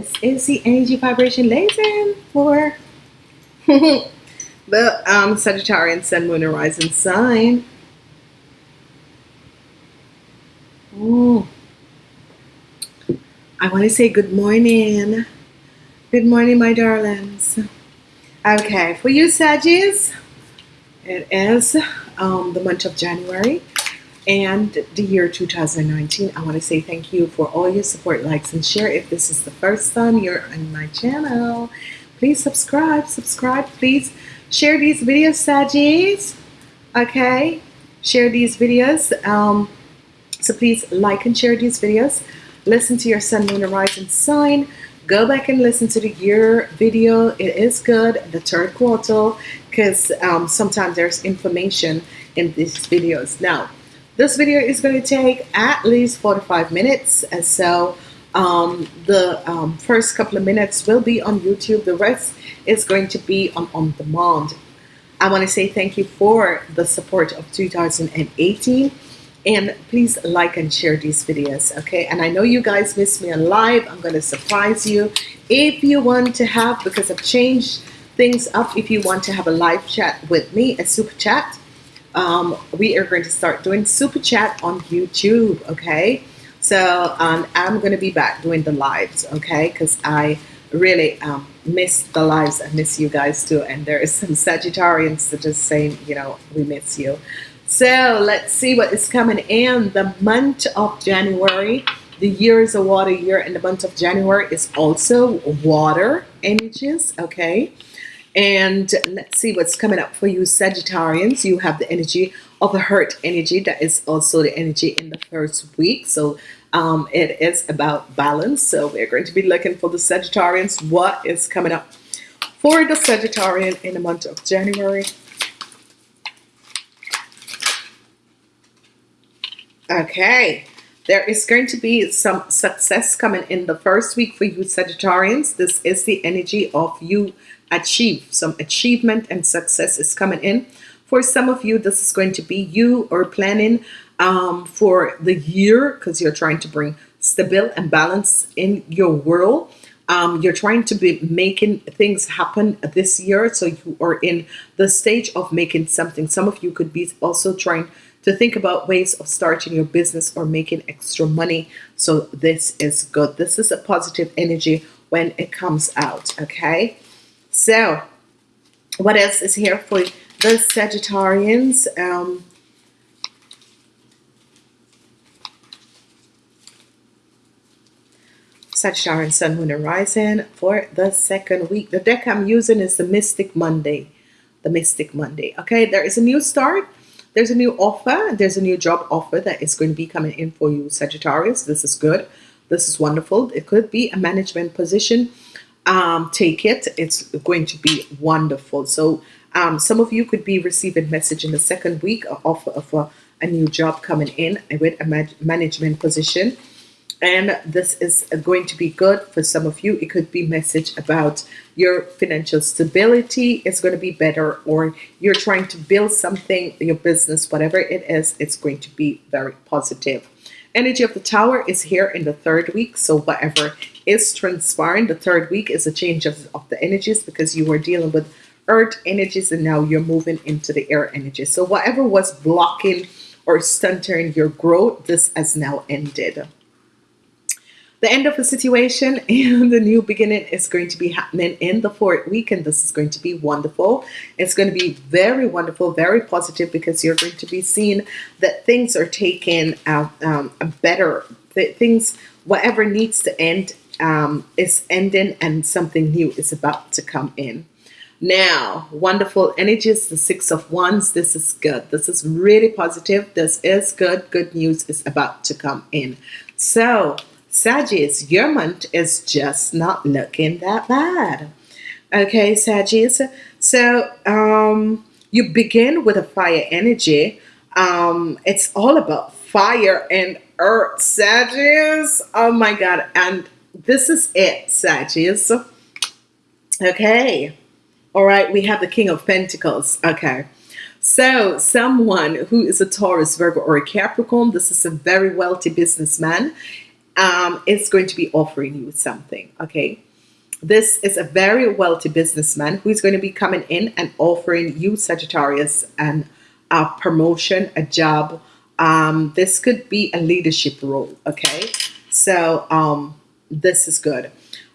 This is the energy vibration lesson for the um, Sagittarian Sun, Moon, and Rising sign. Ooh. I want to say good morning. Good morning, my darlings. Okay, for you, Saggies, it is um, the month of January and the year 2019. I want to say thank you for all your support, likes, and share. If this is the first time you're on my channel, please subscribe. Subscribe, please share these videos, Saggies. Okay, share these videos. Um, so please like and share these videos. Listen to your sun, moon, and rising sign. Go back and listen to the year video. It is good, the third quarter, because um, sometimes there's information in these videos. Now, this video is going to take at least 45 minutes. And so um, the um, first couple of minutes will be on YouTube. The rest is going to be on on demand. I want to say thank you for the support of 2018 and please like and share these videos okay and I know you guys miss me on live I'm going to surprise you if you want to have because I've changed things up if you want to have a live chat with me a super chat um, we are going to start doing super chat on YouTube okay? So um, I'm going to be back doing the lives okay? Because I really um, miss the lives. I miss you guys too and there is some Sagittarians that just saying you know we miss you. So let's see what is coming in. The month of January the year is a water year and the month of January is also water energies okay and let's see what's coming up for you Sagittarians. You have the energy of the hurt energy. That is also the energy in the first week. So um, it is about balance. So we're going to be looking for the Sagittarians. What is coming up for the Sagittarian in the month of January? Okay. There is going to be some success coming in the first week for you Sagittarians. This is the energy of you achieve some achievement and success is coming in. For some of you this is going to be you or planning um, for the year because you're trying to bring stability and balance in your world. Um, you're trying to be making things happen this year so you are in the stage of making something. Some of you could be also trying to think about ways of starting your business or making extra money. So this is good. This is a positive energy when it comes out okay so, what else is here for the Sagittarians? Um, Sagittarian Sun, Moon, and Rising for the second week. The deck I'm using is the Mystic Monday. The Mystic Monday. Okay, there is a new start. There's a new offer. There's a new job offer that is going to be coming in for you, Sagittarius. This is good. This is wonderful. It could be a management position um, take it. It's going to be wonderful. So um, some of you could be receiving message in the second week Offer of a, a new job coming in with a management position. And this is going to be good for some of you. It could be message about your financial stability. Is going to be better or you're trying to build something your business whatever it is it's going to be very positive energy of the tower is here in the third week so whatever is transpiring the third week is a change of, of the energies because you were dealing with earth energies and now you're moving into the air energies. So whatever was blocking or stunting your growth this has now ended the end of the situation and the new beginning is going to be happening in the fourth week and this is going to be wonderful. It's going to be very wonderful very positive because you're going to be seeing that things are taking uh, um, a better things whatever needs to end um, is ending and something new is about to come in. Now wonderful energies the six of wands this is good. This is really positive. This is good. Good news is about to come in. So Sagittarius, your month is just not looking that bad. Okay, Sagittarius. So um, you begin with a fire energy. Um, it's all about fire and earth, Sagittarius. Oh my God. And this is it, Sagittarius. Okay. All right. We have the King of Pentacles. Okay. So someone who is a Taurus, Virgo, or a Capricorn, this is a very wealthy businessman um, is going to be offering you something. Okay. This is a very wealthy businessman who is going to be coming in and offering you, Sagittarius, and a promotion, a job. Um, this could be a leadership role. Okay. So um, this is good.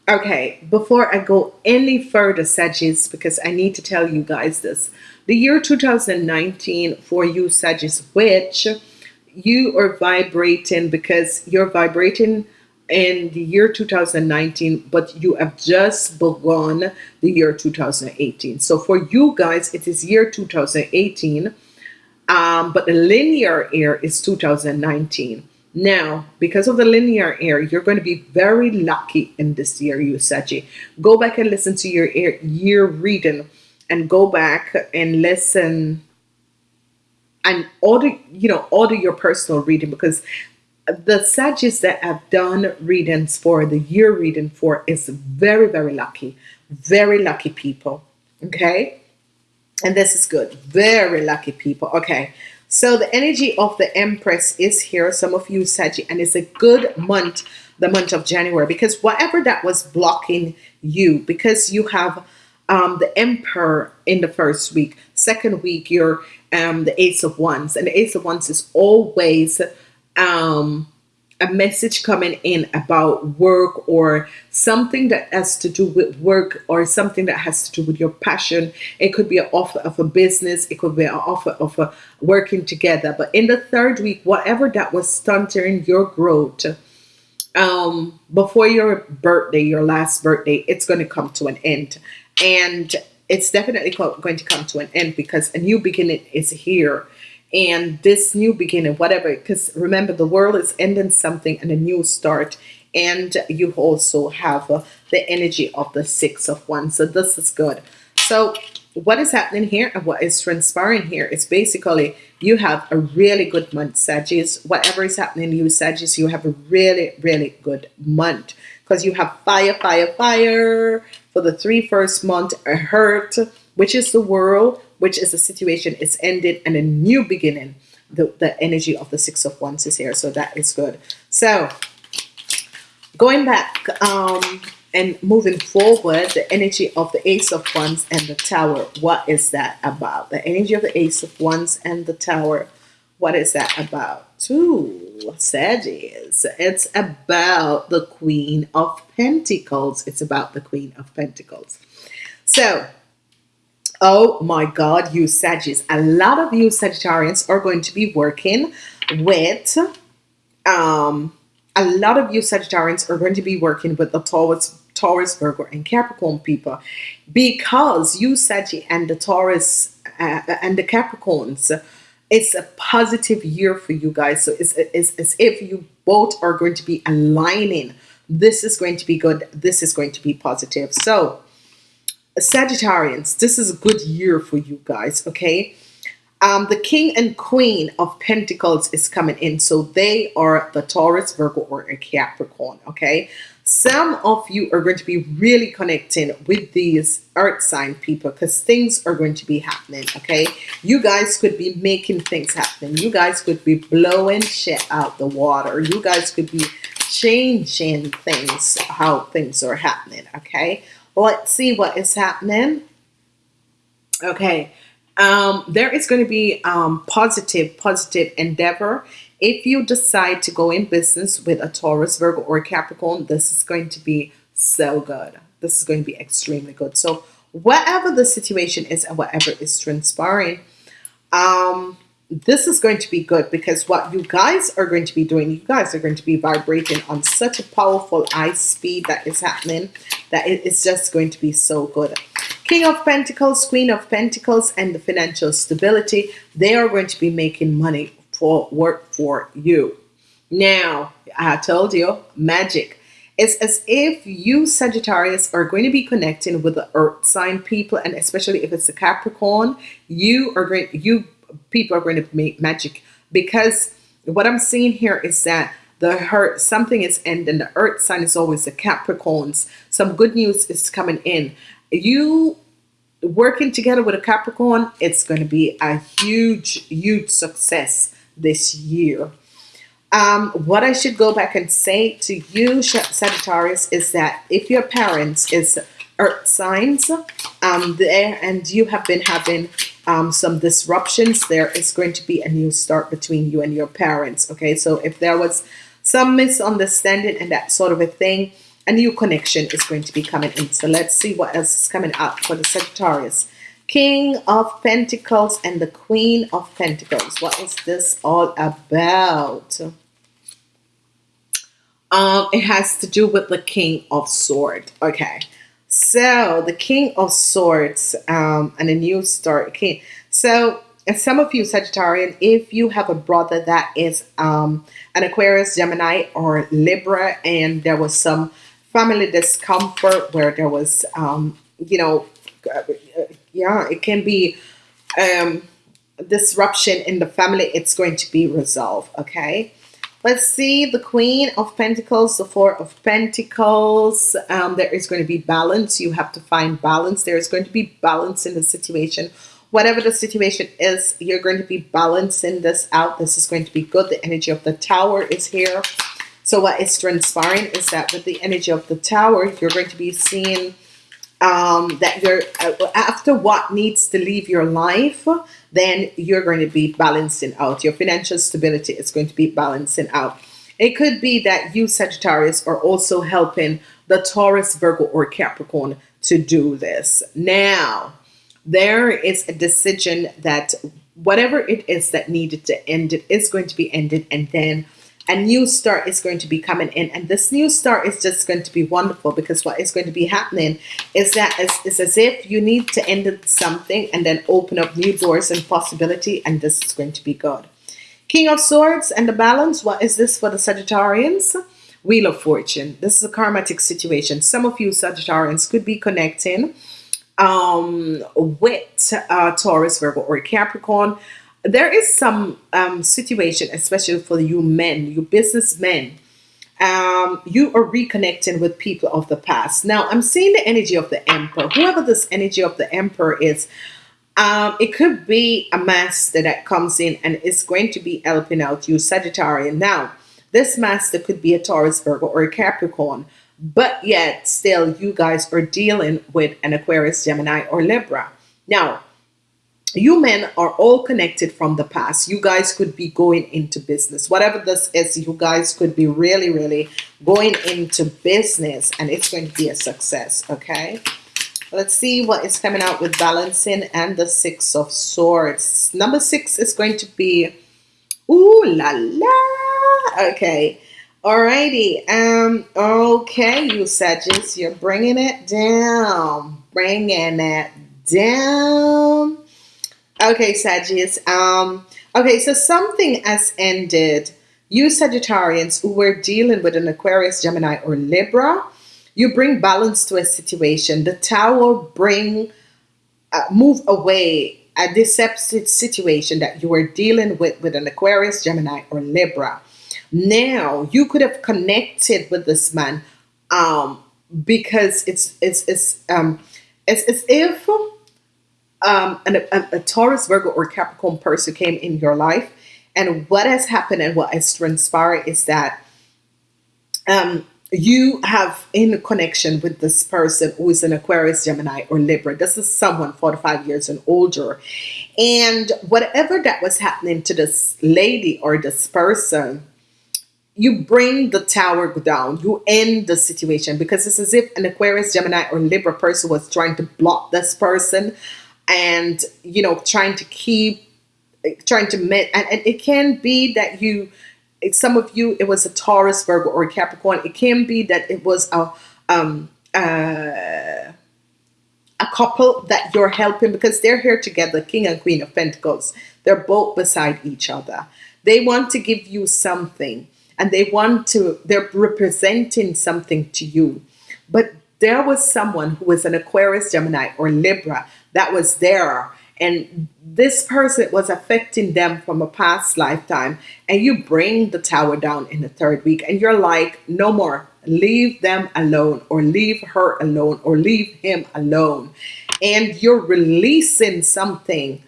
Okay, before I go any further, Sagittarius, because I need to tell you guys this. The year 2019 for you, Sagittarius, which you are vibrating because you're vibrating in the year 2019 but you have just begun the year 2018 so for you guys it is year 2018 um, but the linear year is 2019 now because of the linear year you're going to be very lucky in this year you Saggie go back and listen to your year reading and go back and listen and order you know order your personal reading because the Sagittarius that I've done readings for the year reading for is very very lucky. Very lucky people okay? And this is good. Very lucky people. Okay. So the energy of the Empress is here. Some of you Sagittarius and it's a good month the month of January because whatever that was blocking you because you have um, the Emperor in the first week second week you're um, the Ace of Wands. And the Ace of Wands is always um, a message coming in about work or something that has to do with work or something that has to do with your passion. It could be an offer of a business. It could be an offer of a working together. But in the third week whatever that was stunting your growth um before your birthday your last birthday it's going to come to an end. And it's definitely going to come to an end because a new beginning is here. And this new beginning whatever because remember the world is ending something and a new start. And you also have uh, the energy of the six of one so this is good. So what is happening here and what is transpiring here is basically you have a really good month Sagittarius. Whatever is happening you Sagittarius you have a really really good month. Because you have fire fire fire for the three first month hurt which is the world which is the situation is ended and a new beginning the, the energy of the six of wands is here. So that is good. So going back um and moving forward the energy of the ace of wands and the tower what is that about? The energy of the ace of wands and the tower what is that about Two Sagittarius it's about the queen of pentacles. It's about the queen of pentacles. So oh my god you Sagittarius. A lot of you Sagittarians are going to be working with um a lot of you Sagittarians are going to be working with the Taurus Taurus Virgo and Capricorn people because you Sagittarius and the Taurus uh, and the Capricorns it's a positive year for you guys. So it's, it's as if you both are going to be aligning this is going to be good. This is going to be positive. So Sagittarians this is a good year for you guys okay? Um, the king and queen of pentacles is coming in. So they are the Taurus Virgo or a Capricorn okay some of you are going to be really connecting with these earth sign people because things are going to be happening okay? You guys could be making things happen. You guys could be blowing shit out the water. You guys could be changing things how things are happening okay? Let's see what is happening. Okay um, there is going to be um, positive positive endeavor if you decide to go in business with a Taurus, Virgo, or Capricorn, this is going to be so good. This is going to be extremely good. So whatever the situation is and whatever is transpiring, um, this is going to be good because what you guys are going to be doing, you guys are going to be vibrating on such a powerful high speed that is happening that it is just going to be so good. King of Pentacles, Queen of Pentacles, and the financial stability, they are going to be making money for work for you. Now, I told you, magic. It's as if you Sagittarius are going to be connecting with the earth sign people and especially if it's a Capricorn, you are going you people are going to make magic. Because what I'm seeing here is that the hurt something is ending. The earth sign is always the Capricorns. Some good news is coming in. You working together with a Capricorn it's going to be a huge huge success this year. Um, what I should go back and say to you, Sagittarius, is that if your parents is earth signs um, there and you have been having um, some disruptions, there is going to be a new start between you and your parents. Okay, so if there was some misunderstanding and that sort of a thing, a new connection is going to be coming in. So let's see what else is coming out for the Sagittarius. King of Pentacles and the Queen of Pentacles. What is this all about? Um, it has to do with the King of Swords. Okay. So the King of Swords um, and a new start. King. So and some of you Sagittarian, if you have a brother that is um, an Aquarius, Gemini, or Libra, and there was some family discomfort where there was, um, you know, yeah, it can be um, disruption in the family. It's going to be resolved. Okay. Let's see the Queen of Pentacles, the Four of Pentacles. Um, there is going to be balance. You have to find balance. There is going to be balance in the situation. Whatever the situation is, you're going to be balancing this out. This is going to be good. The energy of the Tower is here. So what is transpiring is that with the energy of the Tower, you're going to be seeing um, that you're uh, after what needs to leave your life then you're going to be balancing out. Your financial stability is going to be balancing out. It could be that you Sagittarius are also helping the Taurus Virgo or Capricorn to do this. Now there is a decision that whatever it is that needed to end it is going to be ended and then a new start is going to be coming in. And this new start is just going to be wonderful because what is going to be happening is that it's, it's as if you need to end something and then open up new doors and possibility and this is going to be good. King of Swords and the balance what is this for the Sagittarians? Wheel of Fortune. This is a karmatic situation. Some of you Sagittarians could be connecting um, with uh, Taurus Virgo or Capricorn there is some um, situation, especially for you men, you businessmen, um, you are reconnecting with people of the past. Now, I'm seeing the energy of the Emperor. Whoever this energy of the Emperor is, um, it could be a master that comes in and is going to be helping out you, Sagittarian. Now, this master could be a Taurus, Virgo, or a Capricorn, but yet still you guys are dealing with an Aquarius, Gemini, or Libra. Now, you men are all connected from the past. You guys could be going into business. Whatever this is you guys could be really really going into business and it's going to be a success okay? Let's see what is coming out with balancing and the six of swords. Number six is going to be ooh la la. Okay. Alrighty um okay you Sagittarius you're bringing it down. Bringing it down Okay, Sagittarius. Um, okay, so something has ended. You Sagittarians who were dealing with an Aquarius, Gemini, or Libra, you bring balance to a situation. The Tower bring uh, move away a deceptive situation that you were dealing with with an Aquarius, Gemini, or Libra. Now you could have connected with this man um, because it's it's it's um, it's if um, an, a, a Taurus, Virgo, or Capricorn person came in your life, and what has happened and what has transpired is that um, you have in connection with this person who is an Aquarius, Gemini, or Libra. This is someone 45 years and older. And whatever that was happening to this lady or this person, you bring the tower down, you end the situation because it's as if an Aquarius, Gemini, or Libra person was trying to block this person and you know trying to keep trying to met and, and it can be that you some of you it was a Taurus Virgo or Capricorn. It can be that it was a um uh, a couple that you're helping because they're here together King and Queen of Pentacles. They're both beside each other. They want to give you something and they want to they're representing something to you. But there was someone who was an Aquarius Gemini or Libra that was there and this person was affecting them from a past lifetime and you bring the tower down in the third week and you're like no more leave them alone or leave her alone or leave him alone and you're releasing something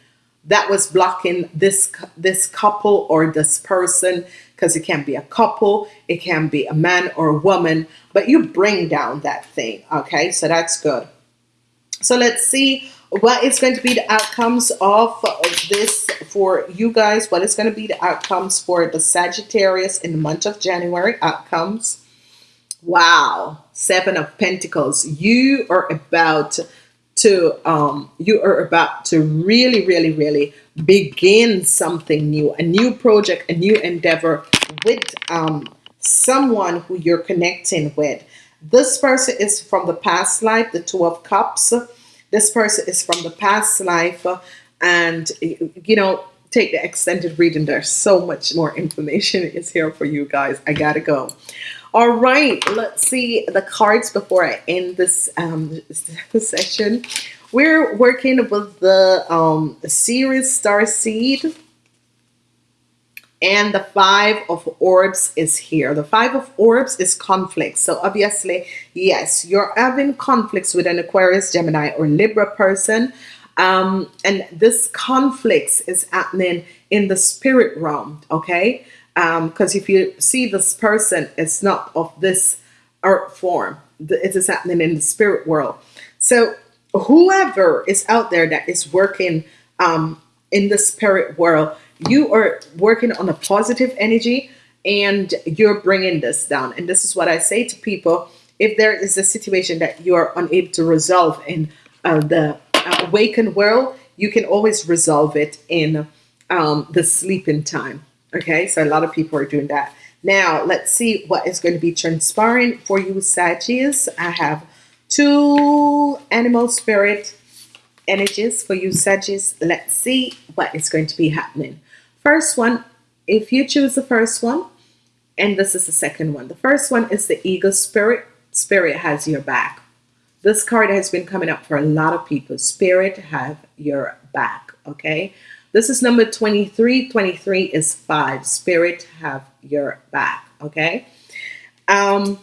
that was blocking this this couple or this person because it can be a couple, it can be a man or a woman, but you bring down that thing. Okay, so that's good. So let's see what is going to be the outcomes of this for you guys. What is going to be the outcomes for the Sagittarius in the month of January? Outcomes. Wow, Seven of Pentacles. You are about to um you are about to really really really begin something new a new project a new endeavor with um someone who you're connecting with this person is from the past life the two of cups this person is from the past life and you know take the extended reading. There's so much more information is here for you guys. I gotta go. All right let's see the cards before I end this um, session. We're working with the um, series star seed and the five of orbs is here. The five of orbs is conflict. So obviously yes you're having conflicts with an Aquarius Gemini or Libra person. Um, and this conflicts is happening in the spirit realm okay? Because um, if you see this person it's not of this earth form. It is happening in the spirit world. So whoever is out there that is working um, in the spirit world you are working on a positive energy and you're bringing this down. And this is what I say to people if there is a situation that you are unable to resolve in uh, the awakened world you can always resolve it in um, the sleeping time. Okay? So a lot of people are doing that. Now let's see what is going to be transpiring for you Sagittarius. I have two animal spirit energies for you Sagittarius. Let's see what is going to be happening first one if you choose the first one and this is the second one the first one is the eagle spirit spirit has your back. This card has been coming up for a lot of people. Spirit have your back okay? This is number 23 23 is five. Spirit have your back okay? Um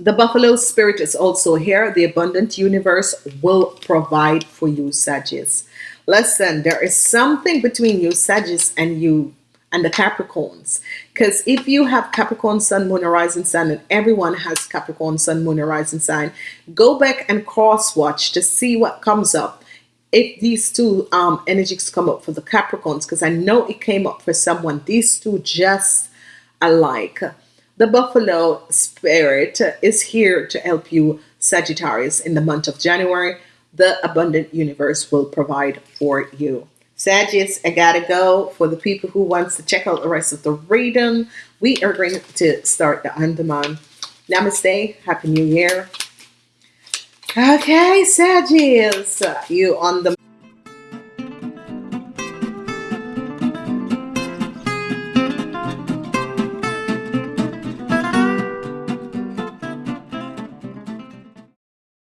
the buffalo spirit is also here. The abundant universe will provide for you Sagittarius listen there is something between you Sagittarius and you and the Capricorns. Because if you have Capricorn Sun Moon Horizon Sign and everyone has Capricorn Sun Moon Horizon Sign go back and cross watch to see what comes up. If these two um, energies come up for the Capricorns because I know it came up for someone these two just alike. The buffalo spirit is here to help you Sagittarius in the month of January. The abundant universe will provide for you. Sagittarius, I gotta go. For the people who wants to check out the rest of the reading, we are going to start the on-demand. Namaste. Happy New Year. Okay, Sagittarius, you on the